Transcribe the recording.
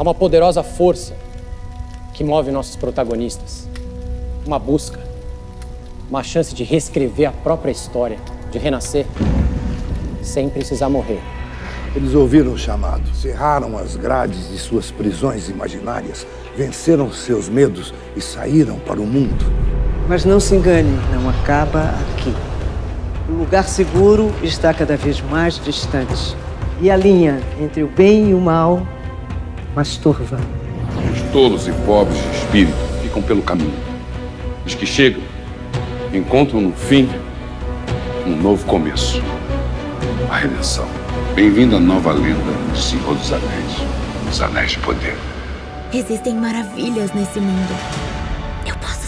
Há uma poderosa força que move nossos protagonistas. Uma busca, uma chance de reescrever a própria história, de renascer sem precisar morrer. Eles ouviram o chamado, cerraram as grades de suas prisões imaginárias, venceram seus medos e saíram para o mundo. Mas não se engane, não acaba aqui. O lugar seguro está cada vez mais distante. E a linha entre o bem e o mal mais turva. Os tolos e pobres de espírito ficam pelo caminho. Os que chegam encontram no fim um novo começo. A redenção. Bem-vindo à nova lenda de Senhor dos Anéis. Os Anéis de Poder. Existem maravilhas nesse mundo. Eu posso